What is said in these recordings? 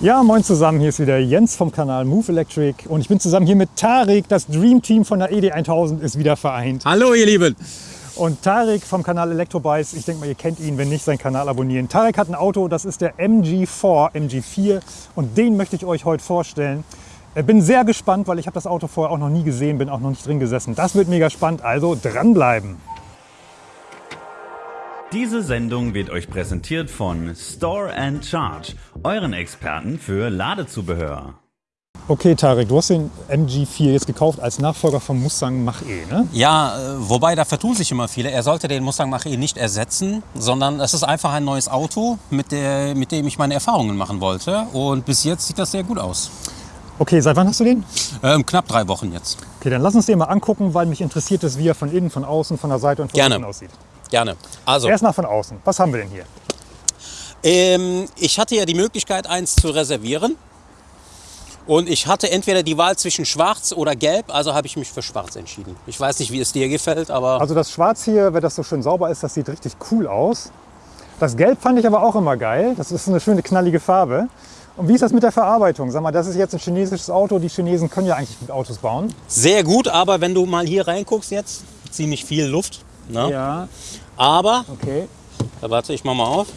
Ja, moin zusammen, hier ist wieder Jens vom Kanal Move Electric und ich bin zusammen hier mit Tarek. Das Dream Team von der ED1000 ist wieder vereint. Hallo ihr Lieben! Und Tarek vom Kanal Electrobikes, ich denke mal, ihr kennt ihn, wenn nicht, seinen Kanal abonnieren. Tarek hat ein Auto, das ist der MG4, MG4 und den möchte ich euch heute vorstellen. Ich bin sehr gespannt, weil ich habe das Auto vorher auch noch nie gesehen, bin auch noch nicht drin gesessen. Das wird mega spannend, also dranbleiben. Diese Sendung wird euch präsentiert von Store and Charge, euren Experten für Ladezubehör. Okay, Tarek, du hast den MG4 jetzt gekauft als Nachfolger vom Mustang Mach-E, ne? Ja, äh, wobei da vertun sich immer viele. Er sollte den Mustang Mach-E nicht ersetzen, sondern es ist einfach ein neues Auto, mit, der, mit dem ich meine Erfahrungen machen wollte. Und bis jetzt sieht das sehr gut aus. Okay, seit wann hast du den? Ähm, knapp drei Wochen jetzt. Okay, dann lass uns den mal angucken, weil mich interessiert es, wie er von innen, von außen, von der Seite und von Gerne. unten aussieht. Gerne. Also, Erst von außen. Was haben wir denn hier? ähm, ich hatte ja die Möglichkeit, eins zu reservieren. Und ich hatte entweder die Wahl zwischen schwarz oder gelb, also habe ich mich für schwarz entschieden. Ich weiß nicht, wie es dir gefällt, aber Also das Schwarz hier, wenn das so schön sauber ist, das sieht richtig cool aus. Das Gelb fand ich aber auch immer geil. Das ist eine schöne knallige Farbe. Und wie ist das mit der Verarbeitung? Sag mal, das ist jetzt ein chinesisches Auto. Die Chinesen können ja eigentlich gut Autos bauen. sehr gut. Aber wenn du mal hier reinguckst jetzt, ziemlich viel Luft. Ne? Ja, Aber okay. Da warte, ich mach mal auf.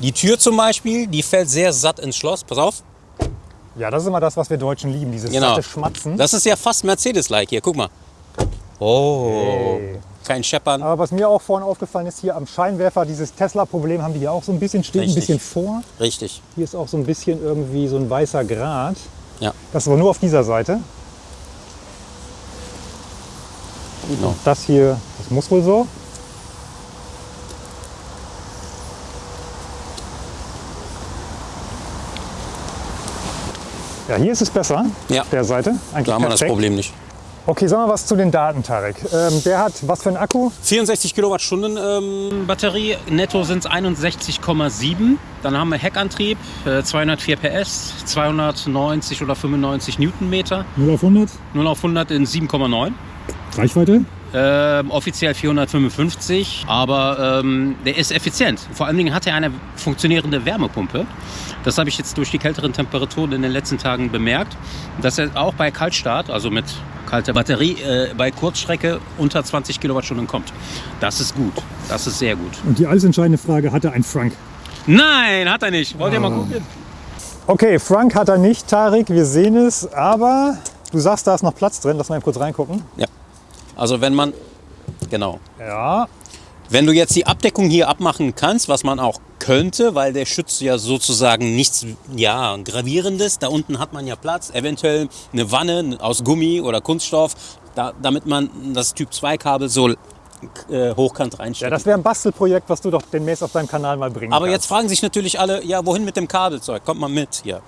Die Tür zum Beispiel, die fällt sehr satt ins Schloss. Pass auf. Ja, das ist immer das, was wir Deutschen lieben, dieses Genau. satte Schmatzen. Das ist ja fast Mercedes-like hier. Guck mal. Oh. Hey. Kein Scheppern. Aber was mir auch vorhin aufgefallen ist, hier am Scheinwerfer, dieses Tesla-Problem haben die hier auch so ein bisschen, steht ein Richtig. bisschen vor. Richtig. Hier ist auch so ein bisschen irgendwie so ein weißer Grat. Ja. Das war nur auf dieser Seite. Genau. Das hier, das muss wohl so. Ja, hier ist es besser, Ja. auf der Seite. Eigentlich Da haben wir das. Problem nicht. Okay, sagen wir was zu den Daten, Tarek. Ähm, der hat was für einen Akku? 64 Kilowattstunden ähm, Batterie, netto sind es 61,7. Dann haben wir Heckantrieb, äh, 204 PS, 290 oder 95 Newtonmeter, 0 auf 100. 0 auf 100 in 7,9. Reichweite? Ähm, offiziell 455, aber ähm, der ist effizient. Vor allen Dingen hat er eine funktionierende Wärmepumpe. Das habe ich jetzt durch die kälteren Temperaturen in den letzten Tagen bemerkt, dass er auch bei Kaltstart, also mit kalter Batterie, äh, bei Kurzstrecke unter 20 Kilowattstunden kommt. Das ist gut. Das ist sehr gut. Und die alles entscheidende Frage, hat er einen Frank? Nein, hat er nicht. Wollt ihr mal gucken? Okay, Frank hat er nicht, Tarek, wir sehen es. Aber du sagst, da ist noch Platz drin. Lass mal kurz reingucken. Ja. Also wenn man, genau, Ja, Wenn du jetzt die Abdeckung hier abmachen kannst, was man auch könnte, weil der schützt ja sozusagen nichts ja, Gravierendes. Da unten hat man ja Platz, eventuell eine Wanne aus Gummi oder Kunststoff, da, damit man das Typ 2 Kabel so äh, hochkant ja reinsteckt. das wäre ein Bastelprojekt, was du doch demnächst auf deinem Kanal mal bringen Aber kannst. jetzt fragen sich natürlich alle, ja, wohin mit dem Kabelzeug? Kommt mal mit hier.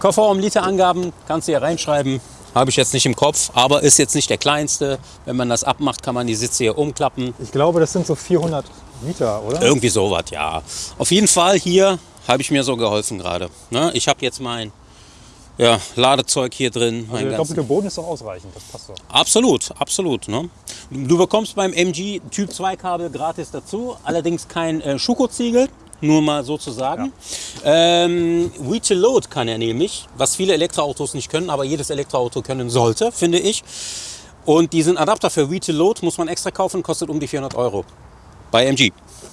Kofferraum, Literangaben kannst du hier reinschreiben. Habe ich jetzt nicht im Kopf, aber ist jetzt nicht der kleinste. Wenn man das abmacht, kann man die Sitze hier umklappen. Ich glaube, das sind so 400 Liter, oder? Irgendwie sowas, ja. Auf jeden Fall hier habe ich mir so geholfen gerade. Ne? Ich habe jetzt mein ja, Ladezeug hier drin. Also der doppelte Boden ist doch ausreichend, das passt doch. absolut, absolut. Ne? Du bekommst beim MG Typ 2 Kabel gratis dazu, allerdings kein äh, Schuko-Ziegel. Nur mal sozusagen. Ähm, Reach to Load kann er nämlich, was viele Elektroautos nicht können, aber jedes Elektroauto können sollte, finde ich. Und diesen Adapter für to Load muss man extra kaufen, kostet um die 400 Euro. Bei MG.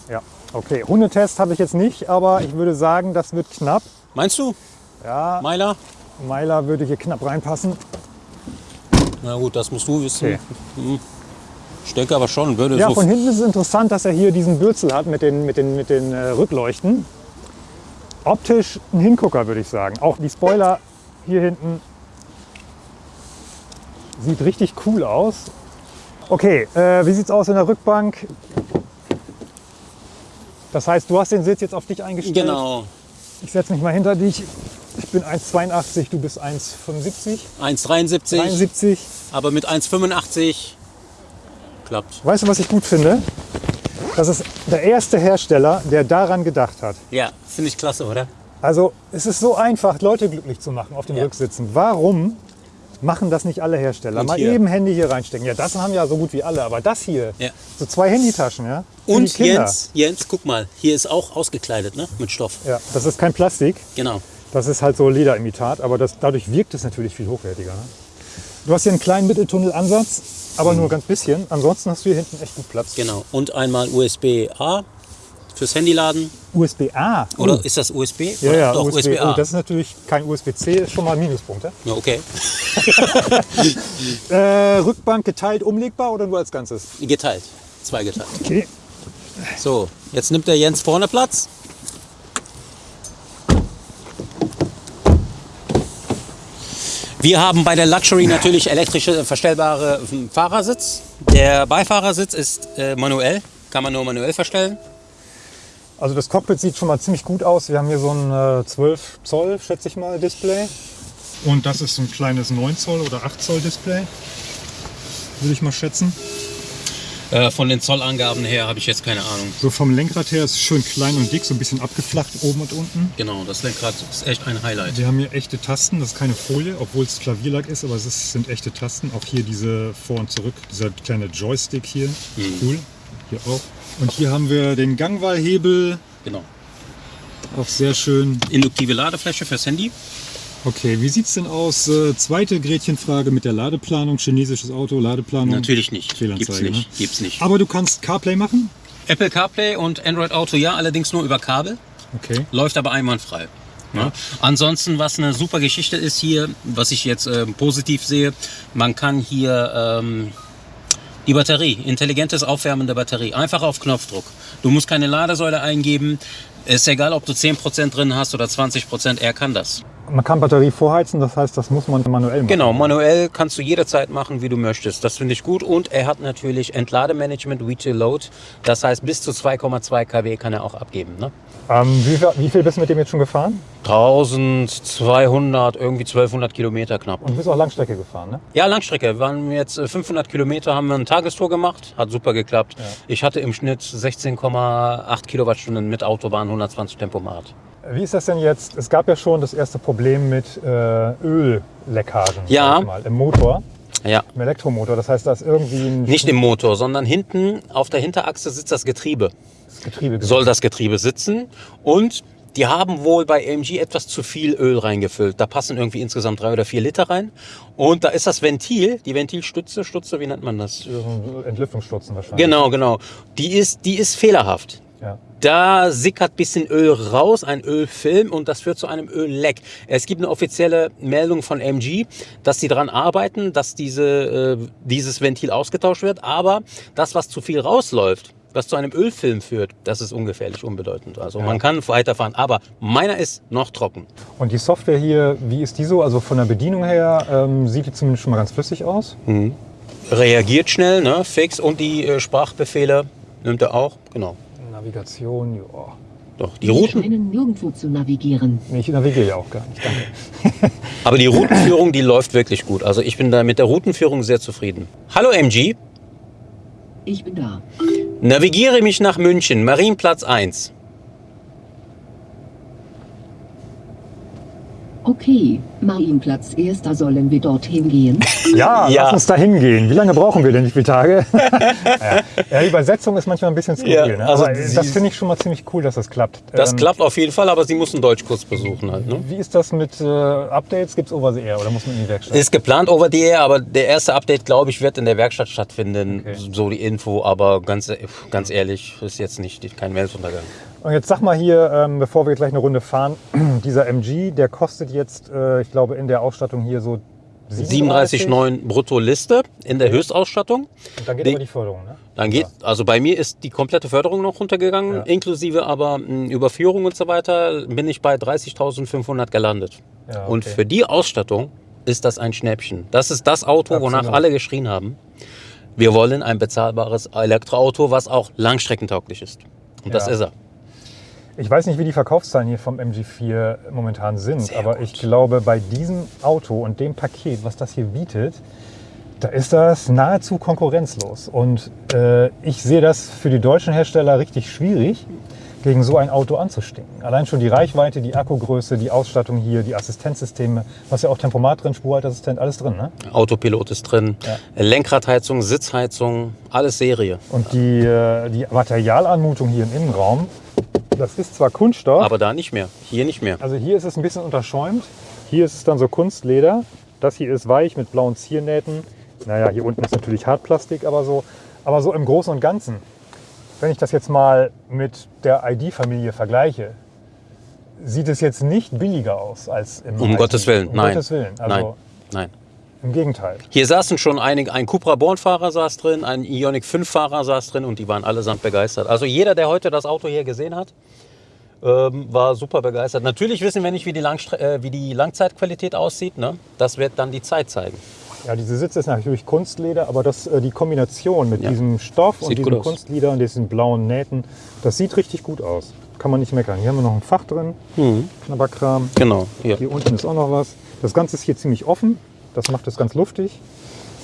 Ja, okay. Hundetest habe ich jetzt nicht, aber ich würde sagen, das wird knapp. Meinst du, Ja, Meiler? Meiler würde hier knapp reinpassen. Na gut, das musst du wissen. Okay. Hm. Ich denke aber schon, würde Ja, so. von hinten ist es interessant, dass er hier diesen Bürzel hat mit den, mit den, mit den äh, Rückleuchten. Optisch ein Hingucker, würde ich sagen. Auch die Spoiler hier hinten sieht richtig cool aus. Okay, äh, wie sieht es aus in der Rückbank? Das heißt, du hast den Sitz jetzt auf dich eingestellt. Genau. Ich setze mich mal hinter dich. Ich bin 1,82, du bist 1,75. 1,73, 73. aber mit 1,85 klappt. Weißt du, was ich gut finde? Das ist der erste Hersteller, der daran gedacht hat. Ja, finde ich klasse, oder? Also es ist so einfach, Leute glücklich zu machen auf den Ja. Rücksitzen. Warum machen das nicht alle Hersteller? Und Mal hier. eben Handy hier reinstecken. Ja, das haben ja so gut wie alle, aber das hier, Ja. so zwei Handytaschen, ja. Und. Jens, Jens, guck mal, hier ist auch ausgekleidet, ne? Mit Stoff. Ja, das ist kein Plastik. Genau. Das ist halt so Lederimitat, aber das, dadurch wirkt es natürlich viel hochwertiger. Ne? Du hast hier einen kleinen Mitteltunnelansatz, aber nur ganz bisschen. Ansonsten hast du hier hinten echt gut Platz. Genau. Und einmal USB-A fürs Handyladen. USB-A. Oder ist das USB? Ja, Oder ja, Doch, USB. USB-A. Oh, das ist natürlich kein USB-C, ist schon mal ein Minuspunkt. Ja? ja, okay. Äh, Rückbank geteilt, umlegbar oder nur als Ganzes? Geteilt. Zwei geteilt. Okay. So, jetzt nimmt der Jens vorne Platz. Wir haben bei der Luxury natürlich elektrische verstellbare ähm, Fahrersitz. Der Beifahrersitz ist äh, manuell, kann man nur manuell verstellen. Also das Cockpit sieht schon mal ziemlich gut aus. Wir haben hier so ein äh, 12 Zoll, schätze ich mal, Display. Und das ist so ein kleines 9 Zoll oder 8 Zoll Display. Würde ich mal schätzen. Äh, von den Zollangaben her habe ich jetzt keine Ahnung. So vom Lenkrad her ist es schön klein und dick, so ein bisschen abgeflacht oben und unten. Genau, das Lenkrad ist echt ein Highlight. Wir haben hier echte Tasten, das ist keine Folie, obwohl es Klavierlack ist, aber es ist, sind echte Tasten. Auch hier diese vor und zurück, dieser kleine Joystick hier, cool. Hier auch. Und hier haben wir den Gangwahlhebel, Genau. auch sehr schön. Induktive Ladefläche fürs Handy. Okay, wie sieht's denn aus? Äh, zweite Gretchenfrage mit der Ladeplanung, chinesisches Auto, Ladeplanung. Natürlich nicht. Gibt's nicht. ne? Gibt's nicht. Aber du kannst CarPlay machen? Apple CarPlay und Android Auto ja, allerdings nur über Kabel. Okay. läuft aber einwandfrei. Ja. Ansonsten, was eine super Geschichte ist hier, was ich jetzt ähm, positiv sehe, man kann hier ähm, die Batterie, intelligentes Aufwärmen der Batterie, einfach auf Knopfdruck. Du musst keine Ladesäule eingeben. Ist egal, ob du 10% drin hast oder 20%, er kann das. Man kann Batterie vorheizen, das heißt, das muss man manuell machen. Genau, manuell kannst du jederzeit machen, wie du möchtest. Das finde ich gut. Und er hat natürlich Entlademanagement, Retail Load. Das heißt, bis zu 2,2 kW kann er auch abgeben. Ne? Ähm, wie, viel- wie viel bist du mit dem jetzt schon gefahren? 1200, irgendwie 1200 Kilometer knapp. Und du bist auch Langstrecke gefahren, ne? Ja, Langstrecke. Wir waren jetzt äh, 500 Kilometer, haben wir eine Tagestour gemacht. Hat super geklappt. Ich hatte im Schnitt 16,8 Kilowattstunden mit Autobahn, 120 Tempomat. Wie ist das denn jetzt? Es gab ja schon das erste Problem mit äh, Ölleckagen Ja. mal, im Motor, Ja. im Elektromotor. Das heißt, da ist irgendwie ein Nicht im Motor, sondern hinten auf der Hinterachse sitzt das Getriebe. Getriebe. Soll das Getriebe sitzen und die haben wohl bei AMG etwas zu viel Öl reingefüllt. Da passen irgendwie insgesamt drei oder vier Liter rein. Und da ist das Ventil, die Ventilstütze, Stütze, wie nennt man das? Entlüftungsstutzen wahrscheinlich. Genau, genau. Die ist, die ist fehlerhaft. Ja. Da sickert bisschen Öl raus, ein Ölfilm und das führt zu einem Ölleck. Es gibt eine offizielle Meldung von MG, dass sie daran arbeiten, dass diese, äh, dieses Ventil ausgetauscht wird. Aber das, was zu viel rausläuft, was zu einem Ölfilm führt, das ist ungefährlich unbedeutend. Also man kann weiterfahren, aber meiner ist noch trocken. Und die Software hier, wie ist die so? Also von der Bedienung her ähm, sieht die zumindest schon mal ganz flüssig aus. Reagiert schnell, ne, fix und die äh, Sprachbefehle nimmt er auch, genau. Navigation, ja. Doch, die Sie Routen, scheinen nirgendwo zu navigieren. Nee, ich navigiere ja auch gar nicht, danke. Aber die Routenführung, die läuft wirklich gut. Also ich bin da mit der Routenführung sehr zufrieden. Hallo MG, Ich bin da. navigiere mich nach München, Marienplatz 1. Okay, Marienplatz erster sollen wir dorthin gehen. Ja, Ja. lass uns da hingehen. Wie lange brauchen wir denn? Wie viele Tage? ja. ja, die Übersetzung ist manchmal ein bisschen skurril. Ja, ne? also das finde ich schon mal ziemlich cool, dass das klappt. Das Ähm, klappt auf jeden Fall, aber Sie müssen Deutschkurs besuchen halt. Ne? Wie ist das mit äh, Updates? Gibt es over the air oder muss man in die Werkstatt? Ist geplant over the air, aber der erste Update, glaube ich, wird in der Werkstatt stattfinden. Okay. So die Info, aber ganz, ganz ehrlich, ist jetzt nicht kein Weltuntergang. Und jetzt sag mal hier, ähm, bevor wir gleich eine Runde fahren, dieser MG, der kostet jetzt, äh, ich glaube, in der Ausstattung hier so 37. 37,9 brutto Liste in der Höchstausstattung. Und dann geht Die- aber die Förderung, ne? Dann geht, also bei mir ist die komplette Förderung noch runtergegangen, Ja. inklusive aber mh, Überführung und so weiter, bin ich bei 30.500 gelandet. Ja, Und okay. für die Ausstattung ist das ein Schnäppchen. Das ist das Auto, wonach Absolut. alle geschrien haben. Wir wollen ein bezahlbares Elektroauto, was auch langstreckentauglich ist. Und das Ja. ist er. Ich weiß nicht, wie die Verkaufszahlen hier vom MG4 momentan sind, Sehr aber gut. ich glaube, bei diesem Auto und dem Paket, was das hier bietet, da ist das nahezu konkurrenzlos. Und äh, ich sehe das für die deutschen Hersteller richtig schwierig, gegen so ein Auto anzustinken. Allein schon die Reichweite, die Akkugröße, die Ausstattung hier, die Assistenzsysteme, was ja auch Tempomat drin, Spurhalteassistent, alles drin. Ne? Autopilot ist drin, Ja. Lenkradheizung, Sitzheizung, alles Serie. Und die, äh, die Materialanmutung hier im Innenraum, Das ist zwar Kunststoff, Aber da nicht mehr. Hier nicht mehr. also hier ist es ein bisschen unterschäumt. Hier ist es dann so Kunstleder. Das hier ist weich mit blauen Ziernähten. Naja, hier unten ist natürlich Hartplastik, aber so, aber so im Großen und Ganzen. Wenn ich das jetzt mal mit der ID-Familie vergleiche, sieht es jetzt nicht billiger aus als im Um ID. Gottes Willen, um nein. Gottes Willen. Also Nein, nein. Im Gegenteil. Hier saßen schon einige, ein Cupra Born-Fahrer saß drin, ein Ioniq 5-Fahrer saß drin und die waren allesamt begeistert. Also jeder, der heute das Auto hier gesehen hat, ähm, war super begeistert. Natürlich wissen wir nicht, wie die, Langstre äh, wie die Langzeitqualität aussieht. Ne? Das wird dann die Zeit zeigen. Ja, diese Sitze ist natürlich Kunstleder, aber das, äh, die Kombination mit Ja. diesem Stoff und Sieht diesen aus. Kunstleder und diesen blauen Nähten, das sieht richtig gut aus. Kann man nicht meckern. Hier haben wir noch ein Fach drin, Mhm. Knabberkram. Genau. Hier. Hier unten ist auch noch was. Das Ganze ist hier ziemlich offen. Das macht es ganz luftig.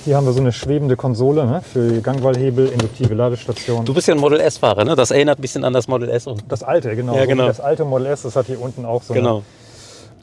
Hier haben wir so eine schwebende Konsole ne, für Gangwallhebel, induktive Ladestation. Du bist ja ein Model S-Fahrer, ne? Das erinnert ein bisschen an das Model S. Und das alte, genau. Ja, genau. Das alte Model S, das hat hier unten auch so genau. eine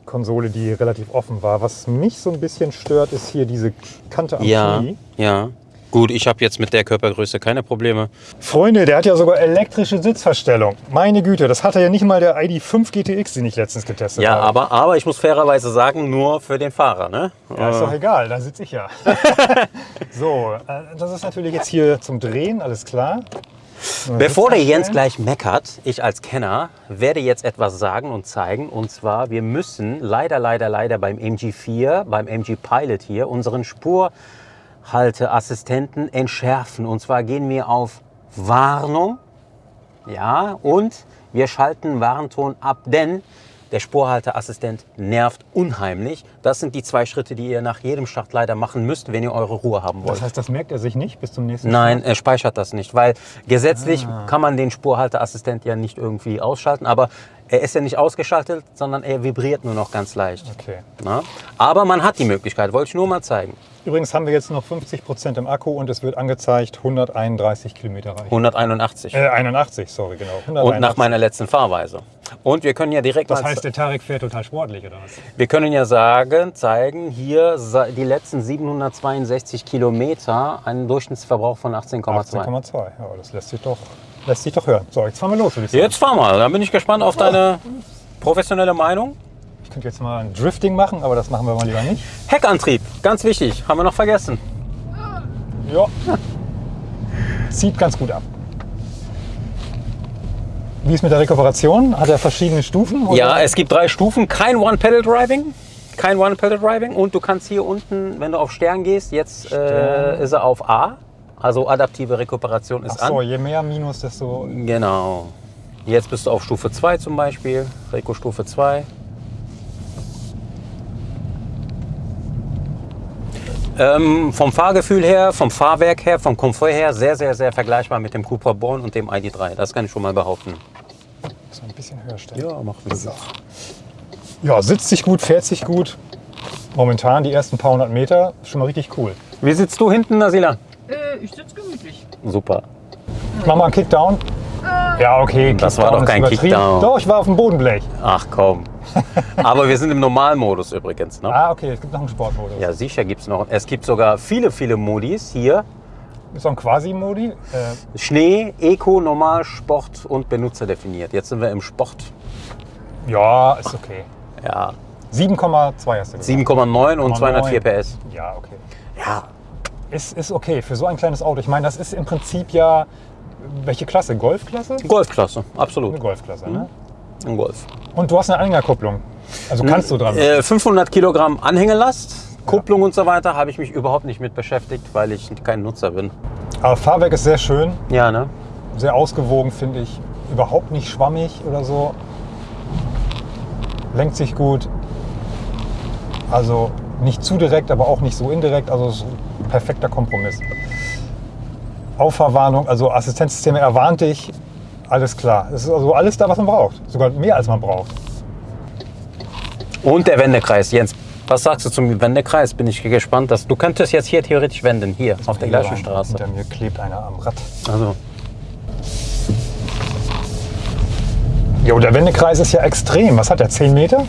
Konsole, die relativ offen war. Was mich so ein bisschen stört, ist hier diese Kante am Ja, Knie. ja. Gut, ich habe jetzt mit der Körpergröße keine Probleme. Freunde, der hat ja sogar elektrische Sitzverstellung. Meine Güte, das hatte ja nicht mal der ID5 GTX, den ich letztens getestet Ja, habe. aber, aber ich muss fairerweise sagen, nur für den Fahrer. Ne? Ja, ist doch egal, da sitze ich ja. so, äh, das ist natürlich jetzt hier zum Drehen, alles klar. Bevor der Jens gleich meckert, ich als Kenner werde jetzt etwas sagen und zeigen. Und zwar, wir müssen leider, leider, leider beim MG4, beim MG Pilot hier, unseren Spurhalteassistenten entschärfen. Und zwar gehen wir auf Warnung. Ja, und wir schalten Warnton ab, denn der Spurhalteassistent nervt unheimlich. Das sind die zwei Schritte, die ihr nach jedem Start leider machen müsst, wenn ihr eure Ruhe haben wollt. Das heißt, das merkt er sich nicht bis zum nächsten Nein, er speichert das nicht, weil gesetzlich kann man den Spurhalteassistent ja nicht irgendwie ausschalten, aber er ist ja nicht ausgeschaltet, sondern er vibriert nur noch ganz leicht. Okay. Na? Aber man hat die Möglichkeit, wollte ich nur mal zeigen. Übrigens haben wir jetzt noch 50 Prozent im Akku und es wird angezeigt 131 Kilometer Reichweite. 181. Äh, 81, sorry, genau. 181. Und nach meiner letzten Fahrweise. Und wir können ja direkt Das heißt, der Tarek fährt total sportlich, oder was? wir können ja sagen, zeigen, hier die letzten 762 Kilometer, einen Durchschnittsverbrauch von 18,2. 18,2. Ja, das lässt sich, doch, lässt sich doch hören. So, jetzt fahren wir los, würde ich sagen. Jetzt fahr mal, da bin ich gespannt auf deine professionelle Meinung. Ich könnte jetzt mal ein Drifting machen, aber das machen wir mal lieber nicht. Heckantrieb, ganz wichtig, haben wir noch vergessen. Ja. Zieht ganz gut ab. Wie ist mit der Rekuperation? Hat er verschiedene Stufen? oder? Ja, es gibt drei Stufen. Kein One-Pedal-Driving. Kein One-Pedal-Driving. Und du kannst hier unten, wenn du auf Stern gehst, jetzt äh, ist er auf A. Also adaptive Rekuperation ist Ach so, an. je mehr Minus, desto. Genau. Jetzt bist du auf Stufe 2 zum Beispiel. Reco Stufe 2. Ähm, vom Fahrgefühl her, vom Fahrwerk her, vom Komfort her sehr, sehr, sehr vergleichbar mit dem Cupra Born und dem ID3. Das kann ich schon mal behaupten. So ein bisschen höher stellen. Ja, mach das. Ja, sitzt sich gut, fährt sich gut. Momentan die ersten paar hundert Meter schon mal richtig cool. Wie sitzt du hinten, Nasila? Äh, ich sitze gemütlich. Super. Ich mach mal einen Kickdown. Ja, okay. Das war Kickdown doch kein. Kickdown. Doch, ich war auf dem Bodenblech. Ach komm. Aber wir sind im Normalmodus übrigens. Ne? Ah, okay, es gibt noch einen Sportmodus. Ja, sicher gibt es noch. Es gibt sogar viele, viele Modis hier. Ist auch ein Quasi-Modi. Äh, Schnee, Eco, Normal, Sport und Benutzer definiert. Jetzt sind wir im Sport. ja, ist okay. Ja, 7,2 hast du gesagt. 7,9 und 7,9. 204 PS. Ja, okay. Ja, Ist, ist okay für so ein kleines Auto. Ich meine, das ist im Prinzip ja. Welche Klasse? Golfklasse? Golfklasse, Eine absolut. Golfklasse, ne? Ein Golf. Und du hast eine Anhängerkupplung. Also kannst du dran. Äh, 500 Kilogramm Anhängelast, Kupplung und so weiter habe ich mich überhaupt nicht mit beschäftigt, weil ich kein Nutzer bin. Aber Fahrwerk ist sehr schön, Ja, ne? sehr ausgewogen, finde ich. Überhaupt nicht schwammig oder so. Lenkt sich gut. Also nicht zu direkt, aber auch nicht so indirekt. Also perfekter Kompromiss. Auffahrwarnung, also Assistenzsysteme erwarnt dich. Alles klar. Es ist also alles da, was man braucht. Sogar mehr, als man braucht. Und der Wendekreis, Jens. Was sagst du zum Wendekreis? Bin ich gespannt. Dass, du könntest jetzt hier theoretisch wenden, hier auf der gleichen Straße. Hinter mir klebt einer am Rad. Also, Jo, der Wendekreis ist ja extrem. Was hat der? 10 Meter?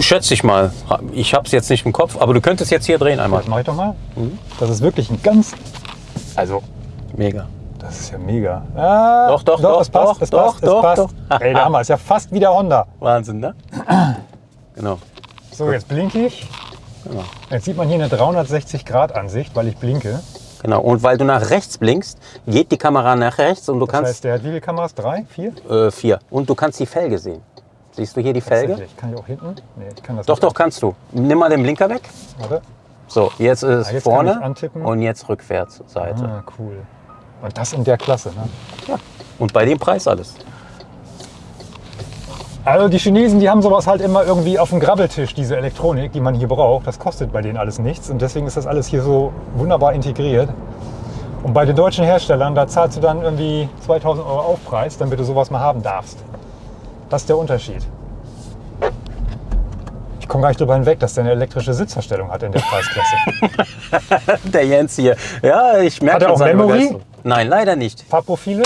schätze ich mal. Ich habe es jetzt nicht im Kopf, aber du könntest jetzt hier drehen einmal. Das mache ich doch mal. Mhm. Das ist wirklich ein ganz. Also, Mega. Das ist ja mega. Ah, Doch, doch, doch, es passt, doch, es doch, passt, es doch, passt. doch. Ey, der Hammer, ist ja fast wie der Honda. Wahnsinn, ne? genau. So, jetzt blinke ich. Genau. Jetzt sieht man hier eine 360-Grad-Ansicht, weil ich blinke. Genau. Und weil du nach rechts blinkst, geht die Kamera nach rechts und du Das kannst heißt, der hat wie viele Kameras? Drei? Vier? äh, vier. Und du kannst die Felge sehen. Siehst du hier die Felge? Kann ich auch hinten? Nee, ich kann das Doch, nicht. doch, kannst du. Nimm mal den Blinker weg. Warte. So, jetzt ist Ah, jetzt vorne und jetzt rückwärts Seite. Ah, cool. Und das in der Klasse. Ne? Und bei dem Preis alles. Also die Chinesen, die haben sowas halt immer irgendwie auf dem Grabbeltisch, diese Elektronik, die man hier braucht. Das kostet bei denen alles nichts und deswegen ist das alles hier so wunderbar integriert. Und bei den deutschen Herstellern, da zahlst du dann irgendwie 2000 Euro Aufpreis, damit du sowas mal haben darfst. Das ist der Unterschied. Ich komme gar nicht drüber hinweg, dass der eine elektrische Sitzverstellung hat in der Preisklasse. Der Jens hier. Ja, ich merke Hat er auch Memory? Nein, leider nicht. Fahrprofile?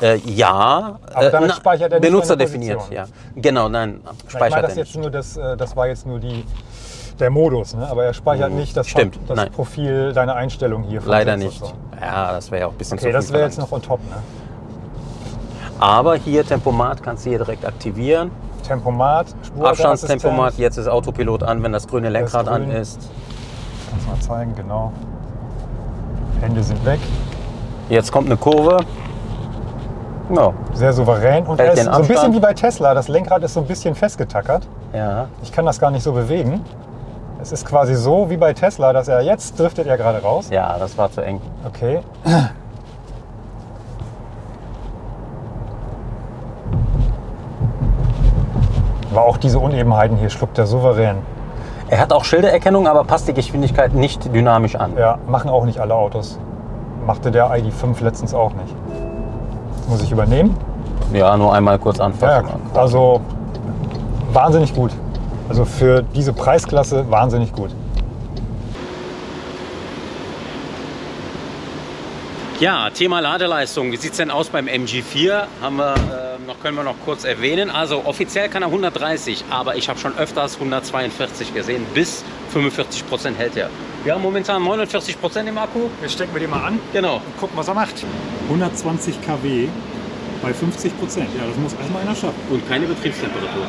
Äh, ja. Aber damit na, speichert er nicht Benutzer definiert, ja. Genau, nein, Ich speichert meine, er das, nicht. jetzt nur das, äh, das war jetzt nur die, der Modus, ne? aber er speichert nicht das, Mhm. Stimmt, das nein. Profil deiner Einstellung hier. Leider nicht. so. Ja, das wäre ja auch ein bisschen Okay, zu das viel wäre jetzt noch on top. Ne? Aber hier Tempomat kannst du hier direkt aktivieren. Tempomat, Abstandstempomat, jetzt ist Autopilot an, wenn das grüne Lenkrad an grün. ist. Kannst du mal zeigen, genau. Hände sind weg. Jetzt kommt eine Kurve. Ja, Sehr souverän. Und er ist so ein bisschen wie bei Tesla. Das Lenkrad ist so ein bisschen festgetackert. ja. Ich kann das gar nicht so bewegen. Es ist quasi so wie bei Tesla, dass er jetzt driftet er gerade raus. Ja, das war zu eng. Okay. Aber auch diese Unebenheiten hier schluckt er souverän. Er hat auch Schildererkennung, aber passt die Geschwindigkeit nicht dynamisch an. Ja, machen auch nicht alle Autos. Machte der ID5 letztens auch nicht. Muss ich übernehmen? Ja, nur einmal kurz Ja, anfassen. ja, also wahnsinnig gut. Also für diese Preisklasse wahnsinnig gut. Ja, Thema Ladeleistung. Wie sieht es denn aus beim MG4? Haben wir, äh, noch, können wir noch kurz erwähnen. Also offiziell kann er 130, aber ich habe schon öfters 142 gesehen. Bis 45 Prozent hält er. Wir haben momentan 49 Prozent im Akku. Jetzt stecken wir den mal an Genau. und gucken, was er macht. 120 kW bei 50 Prozent. Ja, das muss erstmal einer schaffen. Und keine Betriebstemperatur.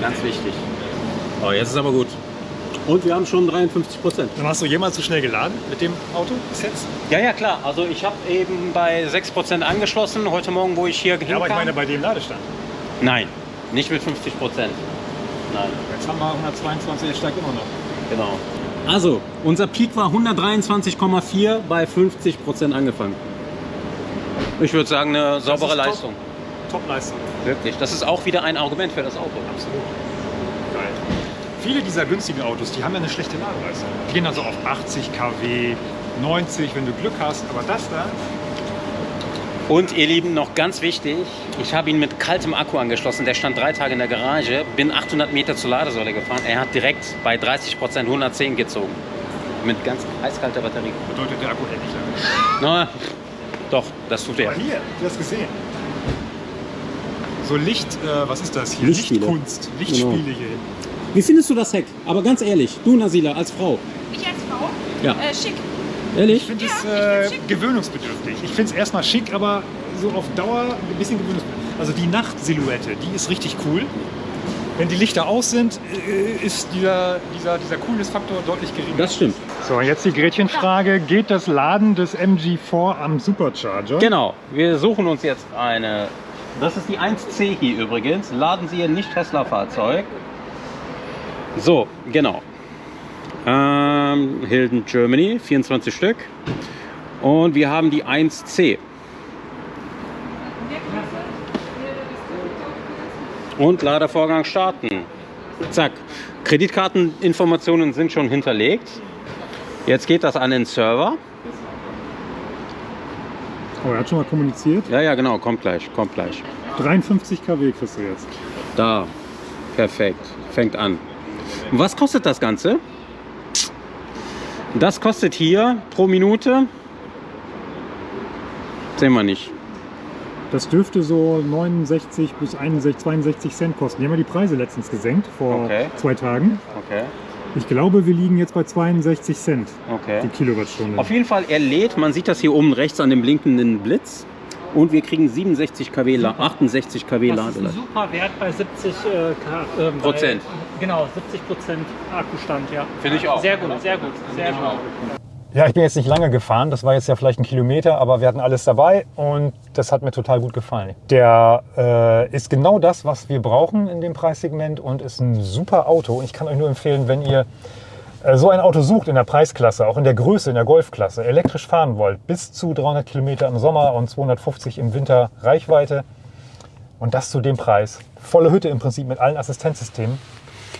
Ganz wichtig. Oh, jetzt ist aber gut. Und wir haben schon 53 Prozent. Dann hast du jemals so schnell geladen mit dem Auto bis jetzt? Ja, ja, klar. Also ich habe eben bei 6 Prozent angeschlossen, heute Morgen, wo ich hier Ja, hinkam. aber ich meine bei dem Ladestand. Nein, nicht mit 50 Prozent. Nein. Jetzt haben wir 122, er steigt immer noch. Genau. Also, unser Peak war 123,4 bei 50 Prozent angefangen. Ich würde sagen, eine saubere ist top. Leistung. Top-Leistung. Wirklich. Das ist auch wieder ein Argument für das Auto. Absolut. Geil. Viele dieser günstigen Autos, die haben ja eine schlechte Ladeleistung. Die gehen also auf 80 kW, 90, wenn du Glück hast. Aber das da, Und ihr Lieben, noch ganz wichtig, ich habe ihn mit kaltem Akku angeschlossen. Der stand drei Tage in der Garage, bin 800 Meter zur Ladesäule gefahren. Er hat direkt bei 30 Prozent 110 gezogen. Mit ganz eiskalter Batterie. bedeutet der Akku hält nicht lange. Doch, das tut er. Aber hier, du hast gesehen. So Licht, äh, was ist das hier? Lichtspiele. Lichtkunst, Lichtspiele Genau. hier. Wie findest du das Heck? Aber ganz ehrlich, du Nasila als Frau. Ich als Frau? Ja. Äh, schick. Ehrlich? Ich finde es Ja, äh, gewöhnungsbedürftig. Ich finde es erstmal schick, aber so auf Dauer ein bisschen gewöhnungsbedürftig. Also die Nachtsilhouette, die ist richtig cool. Wenn die Lichter aus sind, äh, ist dieser, dieser, dieser Coolness-Faktor deutlich geringer. Das stimmt. So, jetzt die Gretchenfrage. Geht das Laden des MG4 am Supercharger? Genau, wir suchen uns jetzt eine. Das ist die 1C hier übrigens. Laden Sie Ihr Nicht-Tesla-Fahrzeug. So, genau. Ähm, Hilden Germany, 24 Stück. Und wir haben die 1C. Und Ladevorgang starten. Zack. Kreditkarteninformationen sind schon hinterlegt. Jetzt geht das an den Server. Oh, er hat schon mal kommuniziert. Ja, ja, genau, kommt gleich, kommt gleich. 53 kW kriegst du jetzt. Da, perfekt, fängt an. Und was kostet das Ganze? Das kostet hier pro Minute, sehen wir nicht. Das dürfte so 69 bis 61, 62 Cent kosten. Die haben ja die Preise letztens gesenkt, vor Okay. zwei Tagen. Okay. Ich glaube, wir liegen jetzt bei 62 Cent Okay. die Kilowattstunde. Auf jeden Fall, er lädt, man sieht das hier oben rechts an dem blinkenden Blitz. Und wir kriegen 67 kW, La- 68 kW Das ist ein Ladeleistung. super Wert bei 70 äh, äh, bei- Prozent. Genau, 70 Prozent Akkustand, ja. Finde ich auch. Sehr gut, sehr gut, sehr gut. Ja, ich bin jetzt nicht lange gefahren. Das war jetzt ja vielleicht ein Kilometer, aber wir hatten alles dabei und das hat mir total gut gefallen. Der äh, ist genau das, was wir brauchen in dem Preissegment und ist ein super Auto. Ich kann euch nur empfehlen, wenn ihr äh, so ein Auto sucht in der Preisklasse, auch in der Größe, in der Golfklasse, elektrisch fahren wollt, bis zu 300 Kilometer im Sommer und 250 im Winter Reichweite und das zu dem Preis. Volle Hütte im Prinzip mit allen Assistenzsystemen.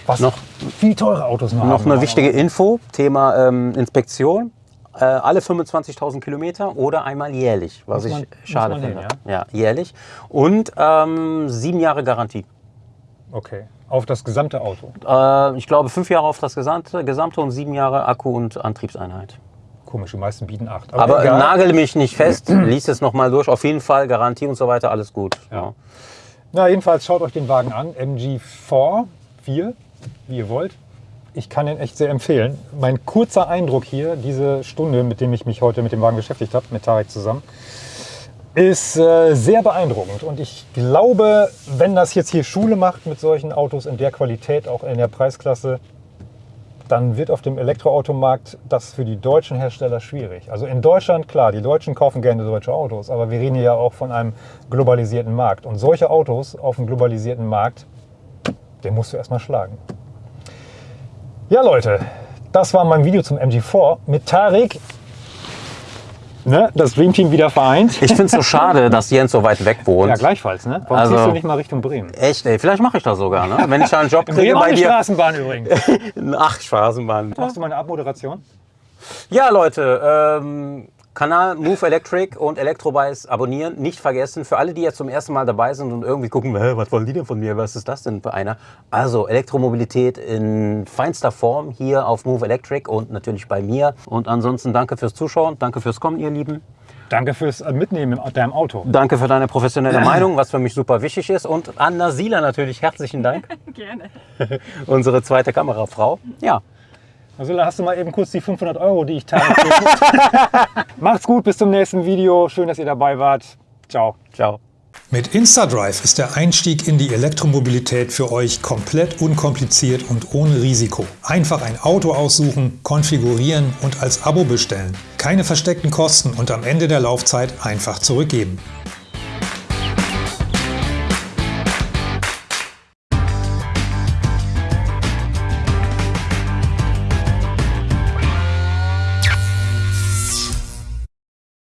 Was Noch- viel teure Autos noch, Noch haben. eine wichtige Info, Thema ähm, Inspektion. Äh, alle 25.000 Kilometer oder einmal jährlich, was Muss ich schade finde. nehmen, ja? jährlich. Und ähm, sieben Jahre Garantie. Okay, auf das gesamte Auto. Äh, ich glaube, fünf Jahre auf das gesamte, gesamte und sieben Jahre Akku und Antriebseinheit. Komisch, die meisten bieten acht. Aber egal. nagel mich nicht fest, lies es nochmal durch. Auf jeden Fall Garantie und so weiter, alles gut. Ja. Na, jedenfalls schaut euch den Wagen an. MG4, 4, wie ihr wollt. Ich kann ihn echt sehr empfehlen. Mein kurzer Eindruck hier, diese Stunde, mit dem ich mich heute mit dem Wagen beschäftigt habe, mit Tarek zusammen, ist äh, sehr beeindruckend. Und ich glaube, wenn das jetzt hier Schule macht mit solchen Autos in der Qualität, auch in der Preisklasse, dann wird auf dem Elektroautomarkt das für die deutschen Hersteller schwierig. Also in Deutschland, klar, die Deutschen kaufen gerne deutsche Autos, aber wir reden ja auch von einem globalisierten Markt. Und solche Autos auf dem globalisierten Markt, den musst du erstmal schlagen. Ja, Leute, das war mein Video zum MG4 mit Tarek. Ne, das Dream Team wieder vereint. Ich finde es so schade, dass Jens so weit weg wohnt. Ja, gleichfalls, ne? Warum Also- ziehst du nicht mal Richtung Bremen? Echt, ey, vielleicht mache ich das sogar, ne? Wenn ich da einen Job kriege Bremen bei eine dir. Straßenbahn übrigens. Ach, Straßenbahn. Machst du mal eine Abmoderation? Ja, Leute, ähm, Kanal Move Electric und Electrobikes abonnieren. Nicht vergessen, für alle, die jetzt zum ersten Mal dabei sind und irgendwie gucken, was wollen die denn von mir? Was ist das denn für einer? Also Elektromobilität in feinster Form hier auf Move Electric und natürlich bei mir. Und ansonsten danke fürs Zuschauen, danke fürs Kommen, ihr Lieben. Danke fürs Mitnehmen in deinem Auto. Danke für deine professionelle Meinung, was für mich super wichtig ist. Und an Nasila natürlich herzlichen Dank, Gerne. unsere zweite Kamerafrau. Ja, Also da hast du mal eben kurz die 500 Euro, die ich teile. Macht's gut, bis zum nächsten Video. Schön, dass ihr dabei wart. Ciao. ciao. Mit InstaDrive ist der Einstieg in die Elektromobilität für euch komplett unkompliziert und ohne Risiko. Einfach ein Auto aussuchen, konfigurieren und als Abo bestellen. Keine versteckten Kosten und am Ende der Laufzeit einfach zurückgeben.